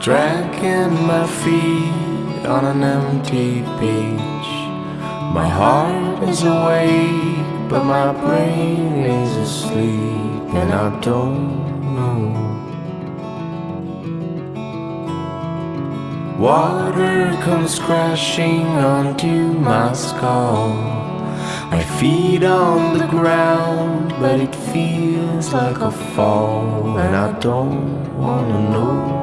Dragging my feet on an empty beach. My heart is awake, but my brain is asleep, and I don't know. Water comes crashing onto my skull. My feet on the ground, but it feels like a fall, and I don't wanna know.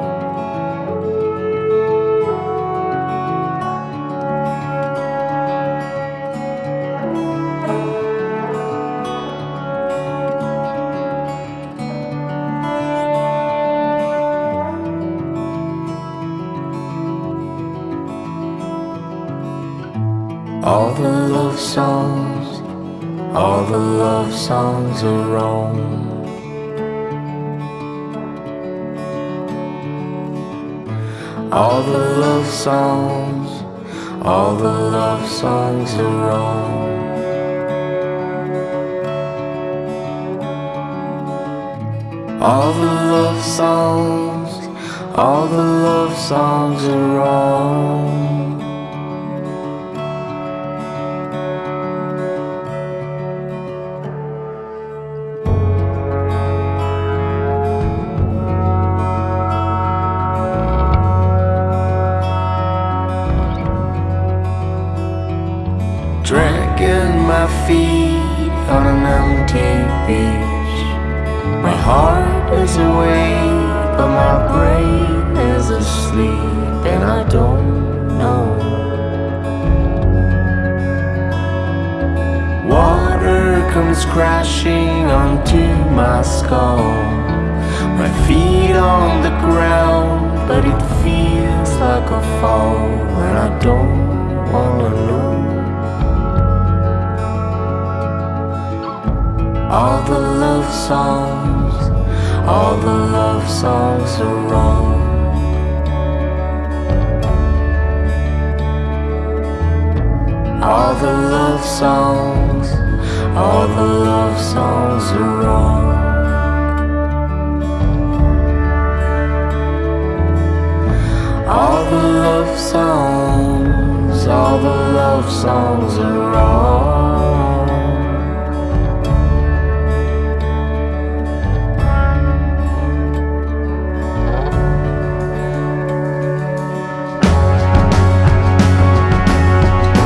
All the love songs, all the love songs are wrong. All the love songs, all the love songs are wrong. All the love songs, all the love songs are wrong. My feet on an empty beach. My heart is awake, but my brain is asleep, and I don't know. Water comes crashing onto my skull. My feet on the ground, but it feels like a fall, and I don't All the love songs, all the love songs are wrong. All the love songs, all the love songs are wrong. All the love songs, all the love songs are wrong.